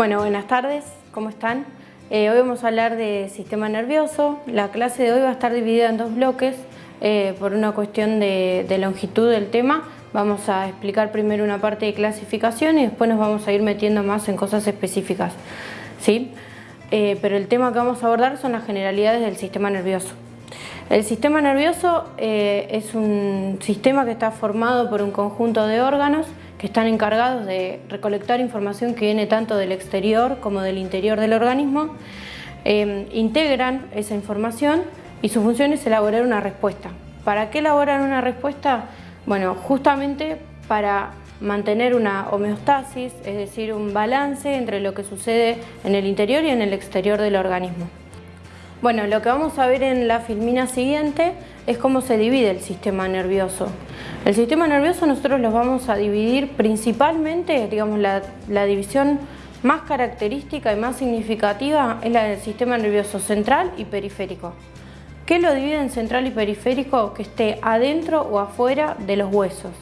Bueno, buenas tardes, ¿cómo están? Eh, hoy vamos a hablar de sistema nervioso. La clase de hoy va a estar dividida en dos bloques eh, por una cuestión de, longitud del tema. Vamos a explicar primero una parte de clasificación y después nos vamos a ir metiendo más en cosas específicas. ¿sí? Eh, pero el tema que vamos a abordar son las generalidades del sistema nervioso. El sistema nervioso es un sistema que está formado por un conjunto de órganos que están encargados de recolectar información que viene tanto del exterior como del interior del organismo, eh, integran esa información y su función es elaborar una respuesta. ¿Para qué elaborar una respuesta? Bueno, justamente para mantener una homeostasis, es decir, un balance entre lo que sucede en el interior y en el exterior del organismo. Bueno, lo que vamos a ver en la filmina siguiente es cómo se divide el sistema nervioso. El sistema nervioso nosotros los vamos a dividir principalmente, digamos, la, división más característica y más significativa es la del sistema nervioso central y periférico. ¿Qué lo divide en central y periférico? Que esté adentro o afuera de los huesos.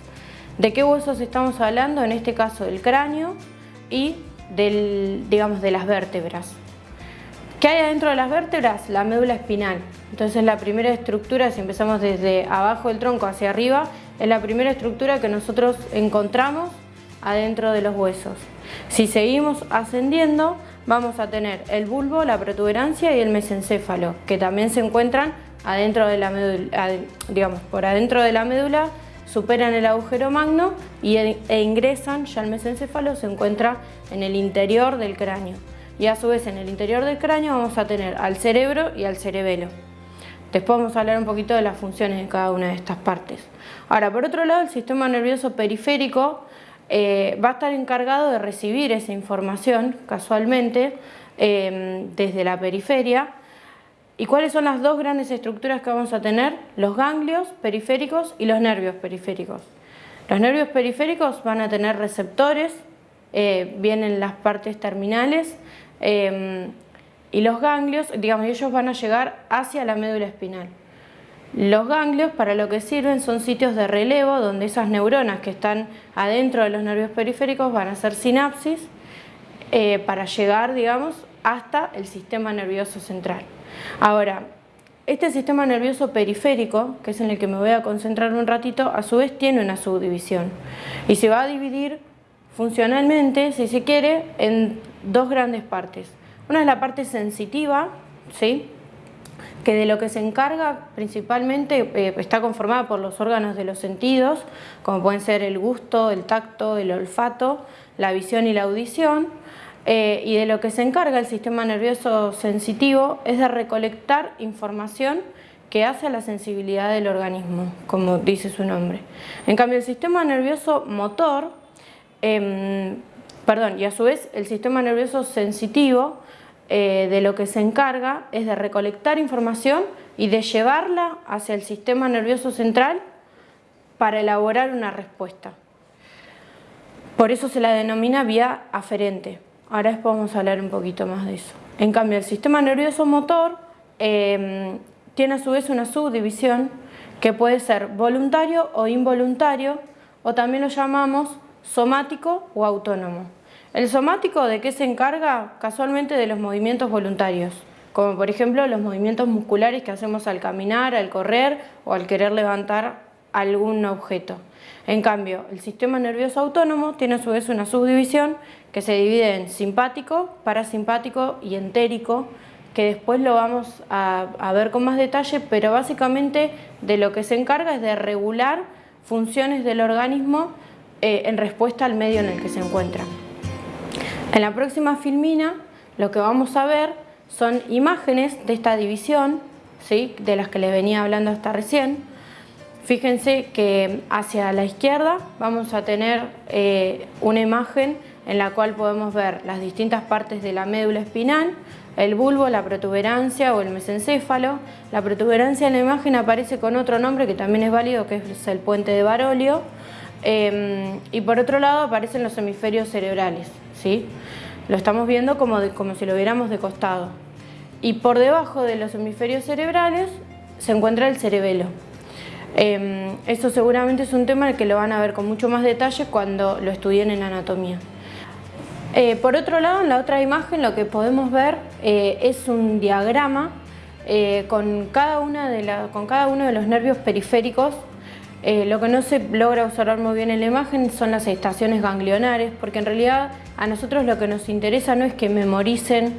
¿De qué huesos estamos hablando? En este caso del cráneo y del, digamos, de las vértebras. ¿Qué hay adentro de las vértebras? La médula espinal. Entonces la primera estructura, si empezamos desde abajo del tronco hacia arriba, es la primera estructura que nosotros encontramos adentro de los huesos. Si seguimos ascendiendo, vamos a tener el bulbo, la protuberancia y el mesencéfalo, que también se encuentran adentro de la médula, por adentro de la médula, superan el agujero magno y, e, e ingresan, ya el mesencéfalo se encuentra en el interior del cráneo y a su vez en el interior del cráneo vamos a tener al cerebro y al cerebelo. Después vamos a hablar un poquito de las funciones de cada una de estas partes. Ahora, por otro lado, el sistema nervioso periférico eh, va a estar encargado de recibir esa información, casualmente, eh, desde la periferia. ¿Y cuáles son las dos grandes estructuras que vamos a tener? Los ganglios periféricos y los nervios periféricos. Los nervios periféricos van a tener receptores, eh, vienen las partes terminales, Em, y los ganglios, digamos, ellos van a llegar hacia la médula espinal. Los ganglios para lo que sirven son sitios de relevo donde esas neuronas que están adentro de los nervios periféricos van a hacer sinapsis eh, para llegar, digamos, hasta el sistema nervioso central. Ahora, este sistema nervioso periférico, que es en el que me voy a concentrar un ratito, a su vez tiene una subdivisión y se va a dividir funcionalmente, si se quiere, en dos grandes partes. Una es la parte sensitiva, ¿sí? que de lo que se encarga principalmente eh, está conformada por los órganos de los sentidos, como pueden ser el gusto, el tacto, el olfato, la visión y la audición, eh, y de lo que se encarga el sistema nervioso sensitivo es de recolectar información que hace a la sensibilidad del organismo, como dice su nombre. En cambio, el sistema nervioso motor em, perdón, y a su vez el sistema nervioso sensitivo eh, de lo que se encarga es de recolectar información y de llevarla hacia el sistema nervioso central para elaborar una respuesta. Por eso se la denomina vía aferente. Ahora después vamos a hablar un poquito más de eso. En cambio, el sistema nervioso motor em, tiene a su vez una subdivisión que puede ser voluntario o involuntario, o también lo llamamos somático o autónomo. El somático, ¿de qué se encarga? Casualmente de los movimientos voluntarios, como por ejemplo los movimientos musculares que hacemos al caminar, al correr o al querer levantar algún objeto. En cambio, el sistema nervioso autónomo tiene a su vez una subdivisión que se divide en simpático, parasimpático y entérico, que después lo vamos a, ver con más detalle, pero básicamente de lo que se encarga es de regular funciones del organismo eh, en respuesta al medio en el que se encuentra. En la próxima filmina lo que vamos a ver son imágenes de esta división, ¿sí? de las que les venía hablando hasta recién. Fíjense que hacia la izquierda vamos a tener eh, una imagen en la cual podemos ver las distintas partes de la médula espinal, el bulbo, la protuberancia o el mesencéfalo. La protuberancia en la imagen aparece con otro nombre que también es válido, que es el puente de Barolio. Em, y por otro lado aparecen los hemisferios cerebrales. ¿sí? Lo estamos viendo como, como si lo viéramos de costado. Y por debajo de los hemisferios cerebrales se encuentra el cerebelo. Eh, esto seguramente es un tema que lo van a ver con mucho más detalle cuando lo estudien en anatomía. Eh, por otro lado, en la otra imagen lo que podemos ver eh, es un diagrama eh, con, cada una de con cada uno de los nervios periféricos. Lo que no se logra observar muy bien en la imagen son las estaciones ganglionares, porque en realidad a nosotros lo que nos interesa no es que memoricen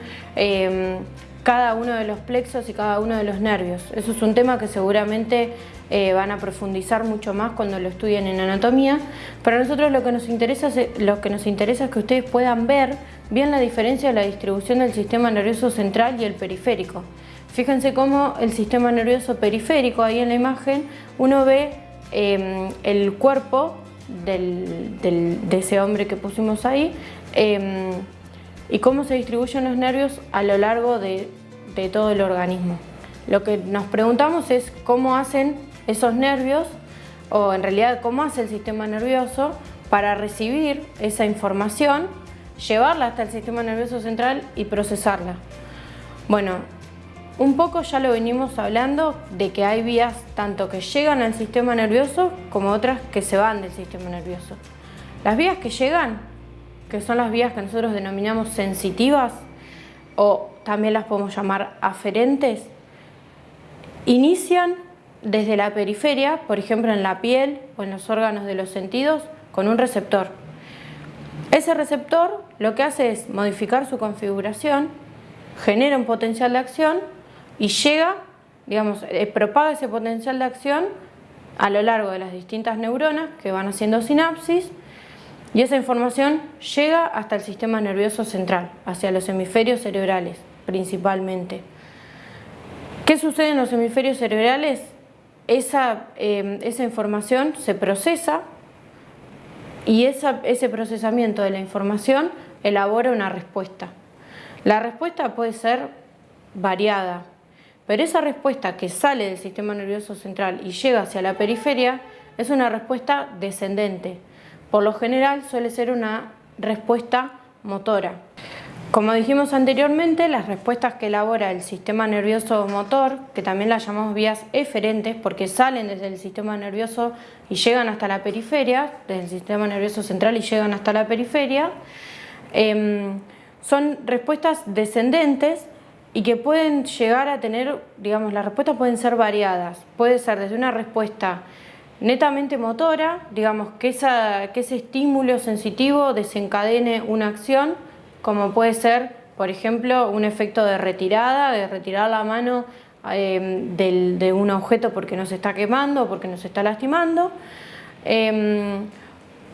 cada uno de los plexos y cada uno de los nervios. Eso es un tema que seguramente eh, van a profundizar mucho más cuando lo estudien en anatomía. Pero a nosotros lo que, nos interesa es, lo que nos interesa es que ustedes puedan ver bien la diferencia de la distribución del sistema nervioso central y el periférico. Fíjense cómo el sistema nervioso periférico, ahí en la imagen, uno ve em, el cuerpo de ese hombre que pusimos ahí em, y cómo se distribuyen los nervios a lo largo de todo el organismo. Lo que nos preguntamos es cómo hacen esos nervios, o en realidad cómo hace el sistema nervioso para recibir esa información, llevarla hasta el sistema nervioso central y procesarla. Bueno, un poco ya lo venimos hablando de que hay vías tanto que llegan al sistema nervioso como otras que se van del sistema nervioso. Las vías que llegan, que son las vías que nosotros denominamos sensitivas o también las podemos llamar aferentes, inician desde la periferia, por ejemplo en la piel o en los órganos de los sentidos, con un receptor. Ese receptor lo que hace es modificar su configuración, genera un potencial de acción y llega, digamos, eh, propaga ese potencial de acción a lo largo de las distintas neuronas que van haciendo sinapsis y esa información llega hasta el sistema nervioso central, hacia los hemisferios cerebrales principalmente. ¿Qué sucede en los hemisferios cerebrales? Em, esa, información se procesa y ese procesamiento de la información elabora una respuesta. La respuesta puede ser variada, pero esa respuesta que sale del sistema nervioso central y llega hacia la periferia es una respuesta descendente. Por lo general suele ser una respuesta motora. Como dijimos anteriormente, las respuestas que elabora el sistema nervioso motor, que también las llamamos vías eferentes porque salen desde el sistema nervioso y llegan hasta la periferia, desde el sistema nervioso central y llegan hasta la periferia, em, son respuestas descendentes y que pueden llegar a tener, digamos, las respuestas pueden ser variadas. Puede ser desde una respuesta netamente motora, digamos, que, que ese estímulo sensitivo desencadene una acción, como puede ser, por ejemplo, un efecto de retirada, de retirar la mano em, de un objeto porque nos está quemando o porque nos está lastimando. Em,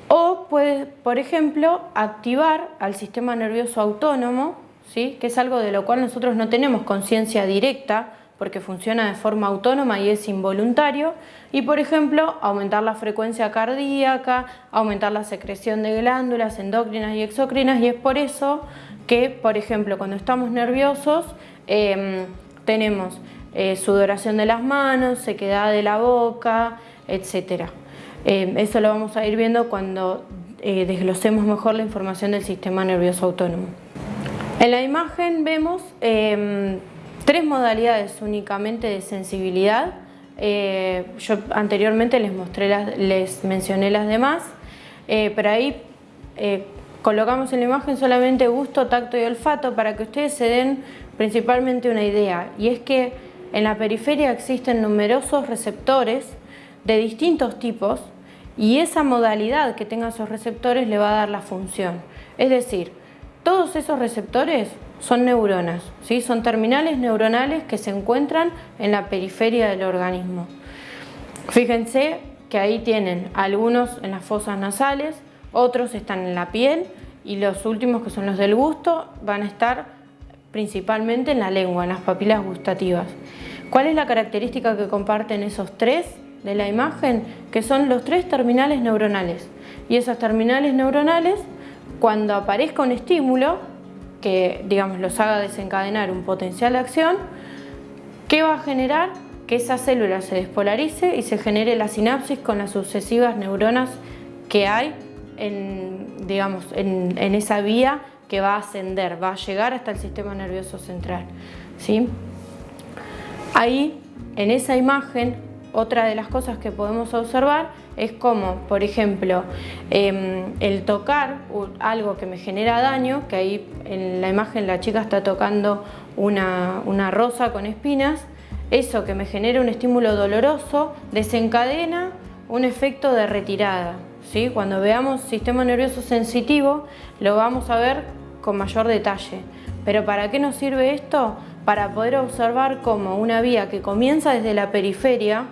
o puede, por ejemplo, activar al sistema nervioso autónomo, que es algo de lo cual nosotros no tenemos conciencia directa, porque funciona de forma autónoma y es involuntario, y por ejemplo aumentar la frecuencia cardíaca, aumentar la secreción de glándulas endocrinas y exocrinas y es por eso que, por ejemplo, cuando estamos nerviosos em, tenemos eh, sudoración de las manos, sequedad de la boca, etc. Em, eso lo vamos a ir viendo cuando eh, desglosemos mejor la información del sistema nervioso autónomo. En la imagen vemos em, tres modalidades únicamente de sensibilidad. Eh, yo anteriormente les, mostré las, les mencioné las demás, eh, pero ahí eh, colocamos en la imagen solamente gusto, tacto y olfato para que ustedes se den principalmente una idea. Y es que en la periferia existen numerosos receptores de distintos tipos y esa modalidad que tengan esos receptores le va a dar la función. Es decir, todos esos receptores son neuronas, ¿sí? son terminales neuronales que se encuentran en la periferia del organismo. Fíjense que ahí tienen algunos en las fosas nasales, otros están en la piel y los últimos que son los del gusto van a estar principalmente en la lengua, en las papilas gustativas. ¿Cuál es la característica que comparten esos tres de la imagen? Que son los tres terminales neuronales. Y esas terminales neuronales, cuando aparezca un estímulo, que digamos, los haga desencadenar un potencial de acción, ¿qué va a generar? Que esa célula se despolarice y se genere la sinapsis con las sucesivas neuronas que hay en, digamos, en, esa vía que va a ascender, va a llegar hasta el sistema nervioso central. ¿sí? Ahí, en esa imagen, otra de las cosas que podemos observar es como, por ejemplo, em, el tocar algo que me genera daño, que ahí en la imagen la chica está tocando una, una rosa con espinas, eso que me genera un estímulo doloroso desencadena un efecto de retirada. ¿sí? Cuando veamos sistema nervioso sensitivo lo vamos a ver con mayor detalle. Pero ¿para qué nos sirve esto? Para poder observar cómo una vía que comienza desde la periferia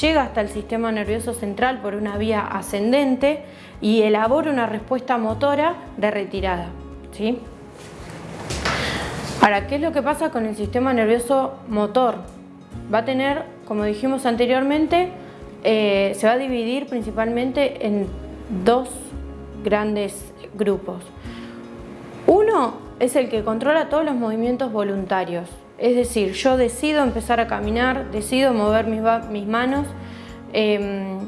llega hasta el sistema nervioso central por una vía ascendente y elabora una respuesta motora de retirada. ¿sí? Ahora, ¿qué es lo que pasa con el sistema nervioso motor? Va a tener, como dijimos anteriormente, eh, se va a dividir principalmente en dos grandes grupos. Uno es el que controla todos los movimientos voluntarios, es decir, yo decido empezar a caminar, decido mover mis, manos em,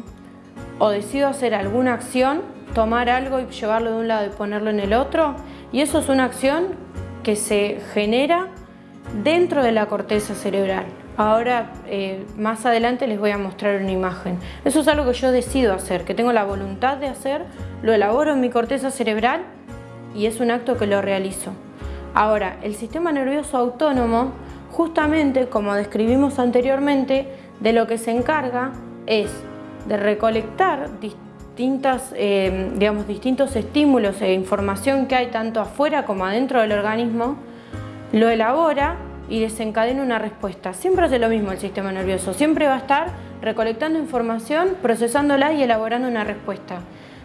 o decido hacer alguna acción, tomar algo y llevarlo de un lado y ponerlo en el otro y eso es una acción que se genera dentro de la corteza cerebral. Ahora, eh, más adelante les voy a mostrar una imagen. Eso es algo que yo decido hacer, que tengo la voluntad de hacer, lo elaboro en mi corteza cerebral y es un acto que lo realizo. Ahora, el sistema nervioso autónomo, justamente como describimos anteriormente, de lo que se encarga es de recolectar distintas, eh, digamos, distintos estímulos e información que hay tanto afuera como adentro del organismo, lo elabora y desencadena una respuesta. Siempre hace lo mismo el sistema nervioso, siempre va a estar recolectando información, procesándola y elaborando una respuesta.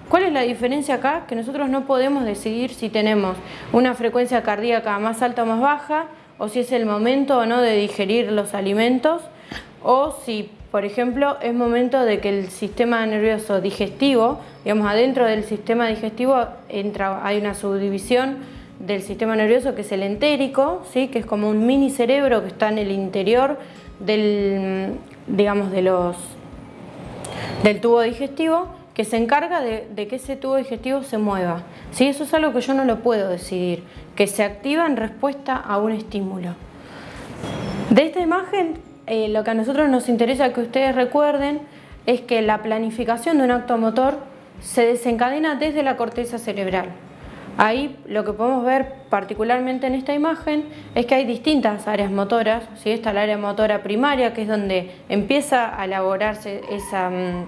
¿Cuál es la diferencia acá? Que nosotros no podemos decidir si tenemos una frecuencia cardíaca más alta o más baja, o si es el momento o no de digerir los alimentos, o si, por ejemplo, es momento de que el sistema nervioso digestivo, digamos, adentro del sistema digestivo entra, hay una subdivisión del sistema nervioso que es el entérico, ¿sí? que es como un mini cerebro que está en el interior del, digamos, de los, del tubo digestivo que se encarga de, que ese tubo digestivo se mueva. ¿sí? Eso es algo que yo no lo puedo decidir, que se activa en respuesta a un estímulo. De esta imagen, eh, lo que a nosotros nos interesa que ustedes recuerden es que la planificación de un acto motor se desencadena desde la corteza cerebral. Ahí lo que podemos ver particularmente en esta imagen es que hay distintas áreas motoras. ¿sí? Está el área motora primaria, que es donde empieza a elaborarse esa, mm,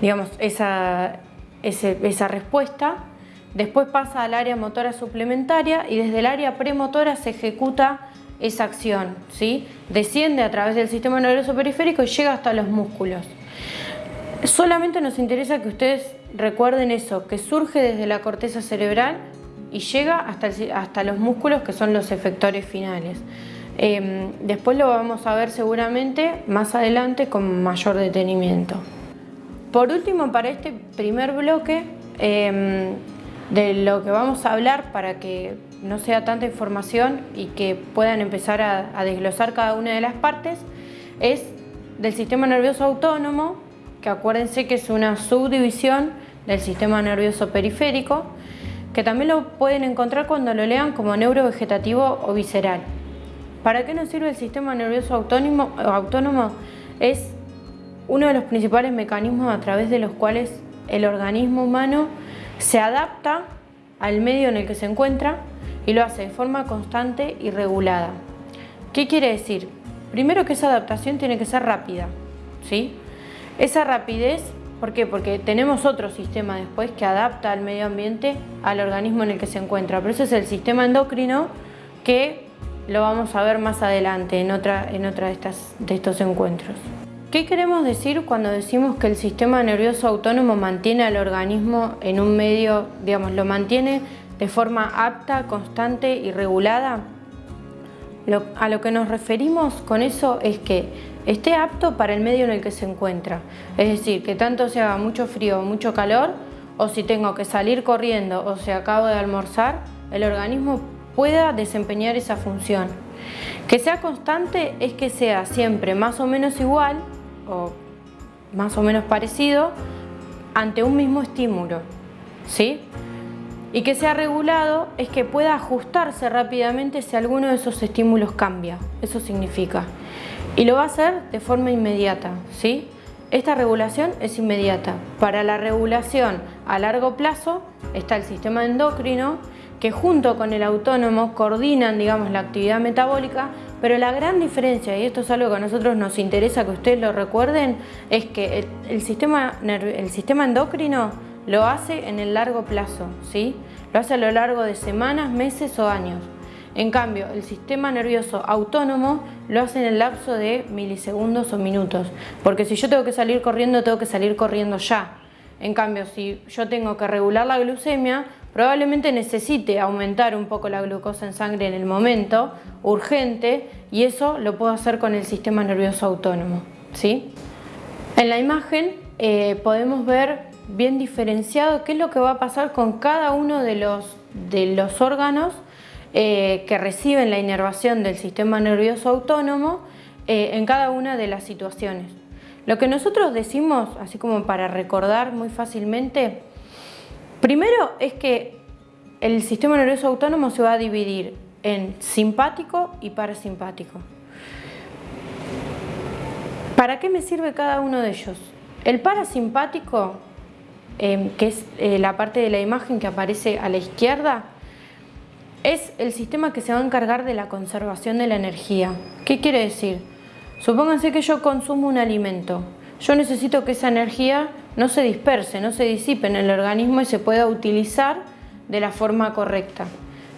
digamos, esa, esa respuesta. Después pasa al área motora suplementaria y desde el área premotora se ejecuta esa acción. ¿sí? Desciende a través del sistema nervioso periférico y llega hasta los músculos. Solamente nos interesa que ustedes recuerden eso, que surge desde la corteza cerebral y llega hasta, hasta los músculos que son los efectores finales. Em, después lo vamos a ver seguramente más adelante con mayor detenimiento. Por último, para este primer bloque, em, de lo que vamos a hablar para que no sea tanta información y que puedan empezar a desglosar cada una de las partes, es del sistema nervioso autónomo, que acuérdense que es una subdivisión del sistema nervioso periférico, que también lo pueden encontrar cuando lo lean como neurovegetativo o visceral. ¿Para qué nos sirve el sistema nervioso autónomo? autónomo? Es uno de los principales mecanismos a través de los cuales el organismo humano se adapta al medio en el que se encuentra y lo hace de forma constante y regulada. ¿Qué quiere decir? Primero que esa adaptación tiene que ser rápida, ¿sí? Esa rapidez, ¿por qué? Porque tenemos otro sistema después que adapta al medio ambiente al organismo en el que se encuentra. Pero ese es el sistema endocrino que lo vamos a ver más adelante en otra, en otra de, estas, de estos encuentros. ¿Qué queremos decir cuando decimos que el sistema nervioso autónomo mantiene al organismo en un medio, digamos, lo mantiene de forma apta, constante y regulada? a lo que nos referimos con eso es que esté apto para el medio en el que se encuentra. Es decir, que tanto se haga mucho frío o mucho calor, o si tengo que salir corriendo o si acabo de almorzar, el organismo pueda desempeñar esa función. Que sea constante es que sea siempre más o menos igual o más o menos parecido ante un mismo estímulo. ¿sí? Y que sea regulado es que pueda ajustarse rápidamente si alguno de esos estímulos cambia. Eso significa Y lo va a hacer de forma inmediata, ¿sí? Esta regulación es inmediata. Para la regulación a largo plazo está el sistema endocrino que junto con el autónomo coordinan digamos, la actividad metabólica, pero la gran diferencia, y esto es algo que a nosotros nos interesa que ustedes lo recuerden, es que el, sistema, el sistema endocrino lo hace en el largo plazo, ¿sí? lo hace a lo largo de semanas, meses o años. En cambio, el sistema nervioso autónomo lo hace en el lapso de milisegundos o minutos, porque si yo tengo que salir corriendo, tengo que salir corriendo ya. En cambio, si yo tengo que regular la glucemia, probablemente necesite aumentar un poco la glucosa en sangre en el momento, urgente, y eso lo puedo hacer con el sistema nervioso autónomo. ¿sí? En la imagen eh, podemos ver bien diferenciado qué es lo que va a pasar con cada uno de los, de los órganos eh, que reciben la inervación del sistema nervioso autónomo eh, en cada una de las situaciones. Lo que nosotros decimos, así como para recordar muy fácilmente, Primero es que el sistema nervioso autónomo se va a dividir en simpático y parasimpático. ¿Para qué me sirve cada uno de ellos? El parasimpático, em, que es eh, la parte de la imagen que aparece a la izquierda, es el sistema que se va a encargar de la conservación de la energía. ¿Qué quiere decir? Supónganse que yo consumo un alimento. Yo necesito que esa energía no se disperse, no se disipe en el organismo y se pueda utilizar de la forma correcta.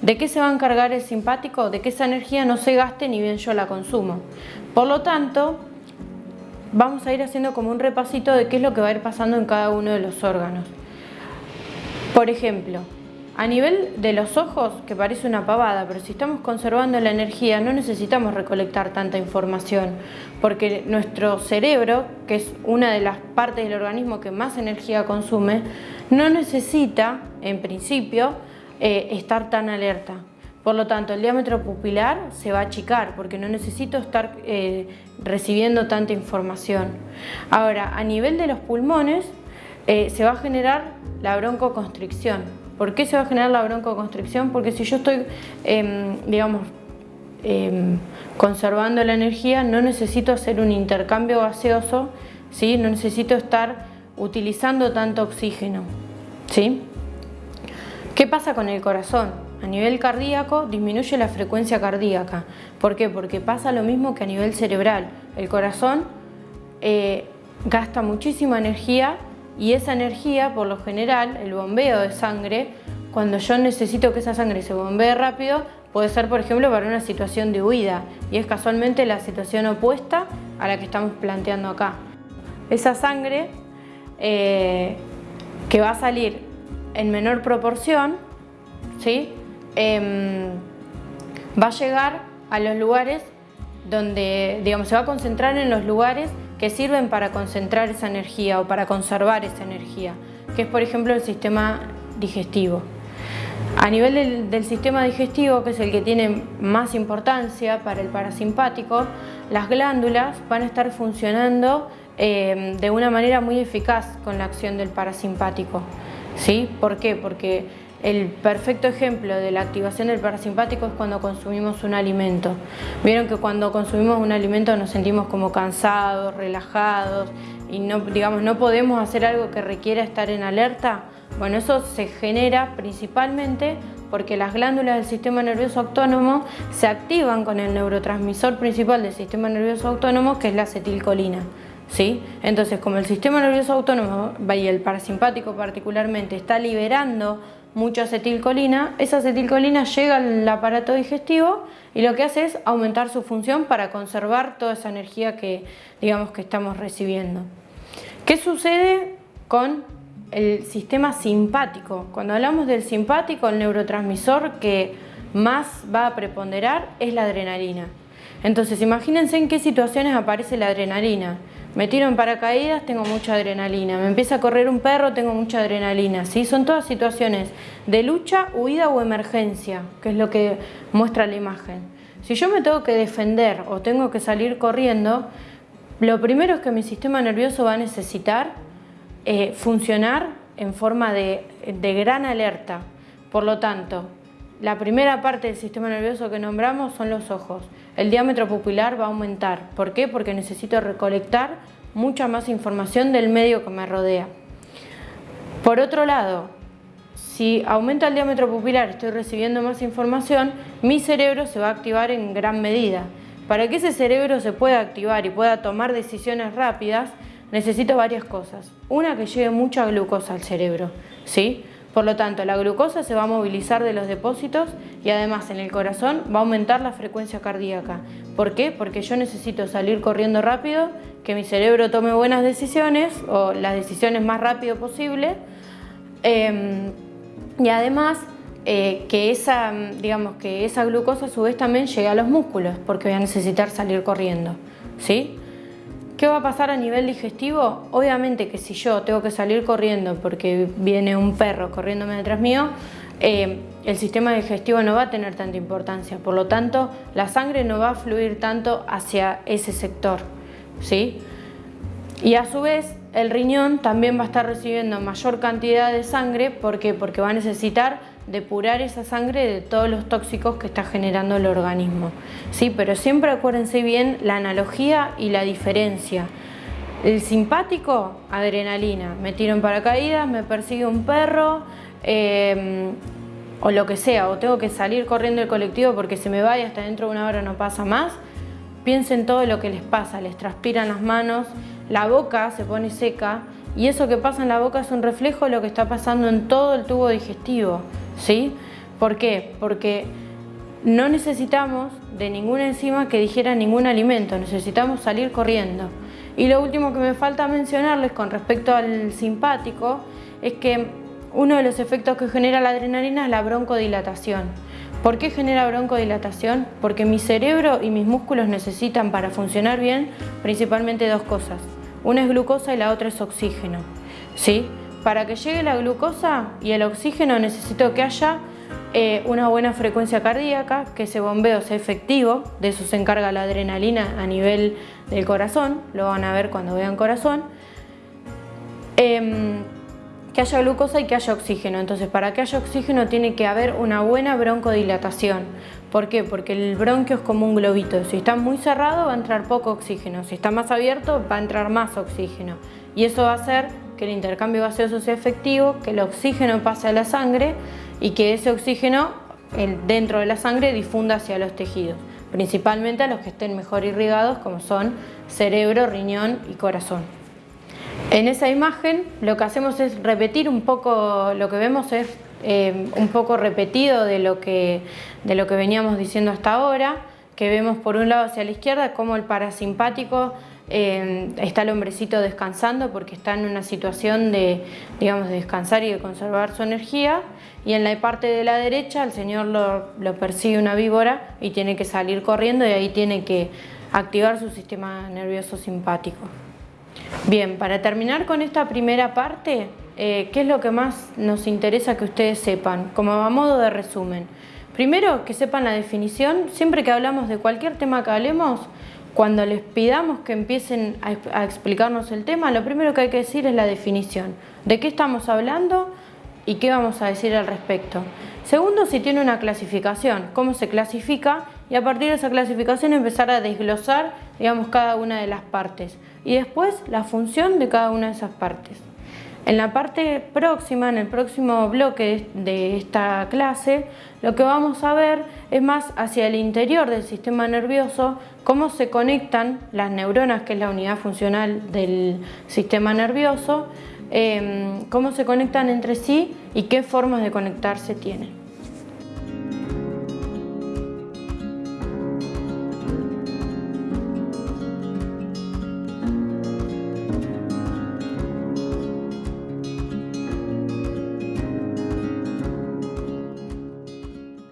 ¿De qué se va a encargar el simpático? De que esa energía no se gaste ni bien yo la consumo. Por lo tanto, vamos a ir haciendo como un repasito de qué es lo que va a ir pasando en cada uno de los órganos. Por ejemplo, a nivel de los ojos, que parece una pavada, pero si estamos conservando la energía no necesitamos recolectar tanta información, porque nuestro cerebro, que es una de las partes del organismo que más energía consume, no necesita, en principio, eh, estar tan alerta. Por lo tanto, el diámetro pupilar se va a achicar porque no necesito estar eh, recibiendo tanta información. Ahora, a nivel de los pulmones, eh, se va a generar la broncoconstricción ¿Por qué se va a generar la broncoconstricción? Porque si yo estoy, em, digamos, em, conservando la energía, no necesito hacer un intercambio gaseoso, ¿sí? no necesito estar utilizando tanto oxígeno. ¿sí? ¿Qué pasa con el corazón? A nivel cardíaco disminuye la frecuencia cardíaca. ¿Por qué? Porque pasa lo mismo que a nivel cerebral. El corazón eh, gasta muchísima energía y esa energía, por lo general, el bombeo de sangre, cuando yo necesito que esa sangre se bombee rápido, puede ser, por ejemplo, para una situación de huida y es casualmente la situación opuesta a la que estamos planteando acá. Esa sangre eh, que va a salir en menor proporción, ¿sí? Em, va a llegar a los lugares donde, digamos, se va a concentrar en los lugares que sirven para concentrar esa energía o para conservar esa energía, que es por ejemplo el sistema digestivo. A nivel del, sistema digestivo, que es el que tiene más importancia para el parasimpático, las glándulas van a estar funcionando eh, de una manera muy eficaz con la acción del parasimpático. ¿Sí? ¿Por qué? Porque el perfecto ejemplo de la activación del parasimpático es cuando consumimos un alimento. Vieron que cuando consumimos un alimento nos sentimos como cansados, relajados y no, digamos, no podemos hacer algo que requiera estar en alerta. Bueno, eso se genera principalmente porque las glándulas del sistema nervioso autónomo se activan con el neurotransmisor principal del sistema nervioso autónomo que es la acetilcolina. ¿Sí? Entonces, como el sistema nervioso autónomo y el parasimpático particularmente está liberando mucha acetilcolina, esa acetilcolina llega al aparato digestivo y lo que hace es aumentar su función para conservar toda esa energía que digamos que estamos recibiendo. ¿Qué sucede con el sistema simpático? Cuando hablamos del simpático, el neurotransmisor que más va a preponderar es la adrenalina. Entonces imagínense en qué situaciones aparece la adrenalina. Me tiro en paracaídas, tengo mucha adrenalina. Me empieza a correr un perro, tengo mucha adrenalina. ¿sí? Son todas situaciones de lucha, huida o emergencia, que es lo que muestra la imagen. Si yo me tengo que defender o tengo que salir corriendo, lo primero es que mi sistema nervioso va a necesitar eh, funcionar en forma de, de gran alerta. Por lo tanto, la primera parte del sistema nervioso que nombramos son los ojos. El diámetro pupilar va a aumentar. ¿Por qué? Porque necesito recolectar mucha más información del medio que me rodea. Por otro lado, si aumenta el diámetro pupilar, estoy recibiendo más información, mi cerebro se va a activar en gran medida. Para que ese cerebro se pueda activar y pueda tomar decisiones rápidas, necesito varias cosas. Una, que lleve mucha glucosa al cerebro, ¿sí? Por lo tanto, la glucosa se va a movilizar de los depósitos y además en el corazón va a aumentar la frecuencia cardíaca. ¿Por qué? Porque yo necesito salir corriendo rápido, que mi cerebro tome buenas decisiones o las decisiones más rápido posible em, y además eh, que, esa, digamos, que esa glucosa a su vez también llegue a los músculos porque voy a necesitar salir corriendo. ¿sí? ¿Qué va a pasar a nivel digestivo? Obviamente que si yo tengo que salir corriendo porque viene un perro corriéndome detrás mío, eh, el sistema digestivo no va a tener tanta importancia, por lo tanto la sangre no va a fluir tanto hacia ese sector. ¿sí? Y a su vez el riñón también va a estar recibiendo mayor cantidad de sangre, ¿por qué? Porque va a necesitar depurar esa sangre de todos los tóxicos que está generando el organismo. Sí, pero siempre acuérdense bien la analogía y la diferencia. El simpático, adrenalina. Me tiro en paracaídas, me persigue un perro, em, o lo que sea, o tengo que salir corriendo del colectivo porque se me va y hasta dentro de una hora no pasa más. Piensen todo lo que les pasa, les transpiran las manos, la boca se pone seca y eso que pasa en la boca es un reflejo de lo que está pasando en todo el tubo digestivo. ¿Sí? ¿Por qué? Porque no necesitamos de ninguna enzima que digiera ningún alimento, necesitamos salir corriendo. Y lo último que me falta mencionarles con respecto al simpático es que uno de los efectos que genera la adrenalina es la broncodilatación. ¿Por qué genera broncodilatación? Porque mi cerebro y mis músculos necesitan para funcionar bien principalmente dos cosas. Una es glucosa y la otra es oxígeno. ¿sí? Para que llegue la glucosa y el oxígeno necesito que haya eh, una buena frecuencia cardíaca, que ese bombeo sea efectivo, de eso se encarga la adrenalina a nivel del corazón, lo van a ver cuando vean corazón. Em, que haya glucosa y que haya oxígeno. Entonces, para que haya oxígeno tiene que haber una buena broncodilatación. ¿Por qué? Porque el bronquio es como un globito. Si está muy cerrado va a entrar poco oxígeno. Si está más abierto va a entrar más oxígeno. Y eso va a hacer que el intercambio gaseoso sea efectivo, que el oxígeno pase a la sangre y que ese oxígeno dentro de la sangre difunda hacia los tejidos, principalmente a los que estén mejor irrigados como son cerebro, riñón y corazón. En esa imagen lo que hacemos es repetir un poco, lo que vemos es eh, un poco repetido de lo, que, de lo que veníamos diciendo hasta ahora, que vemos por un lado hacia la izquierda como el parasimpático eh, está el hombrecito descansando porque está en una situación de, digamos, de descansar y de conservar su energía y en la parte de la derecha el señor lo, lo persigue una víbora y tiene que salir corriendo y ahí tiene que activar su sistema nervioso simpático. Bien, para terminar con esta primera parte, eh, ¿qué es lo que más nos interesa que ustedes sepan? Como a modo de resumen. Primero, que sepan la definición. Siempre que hablamos de cualquier tema que hablemos, cuando les pidamos que empiecen a, explicarnos el tema, lo primero que hay que decir es la definición. ¿De qué estamos hablando y qué vamos a decir al respecto? Segundo, si tiene una clasificación, cómo se clasifica y a partir de esa clasificación empezar a desglosar digamos, cada una de las partes y después la función de cada una de esas partes. En la parte próxima, en el próximo bloque de esta clase, lo que vamos a ver es más hacia el interior del sistema nervioso, cómo se conectan las neuronas, que es la unidad funcional del sistema nervioso, em, cómo se conectan entre sí y qué formas de conectarse tienen.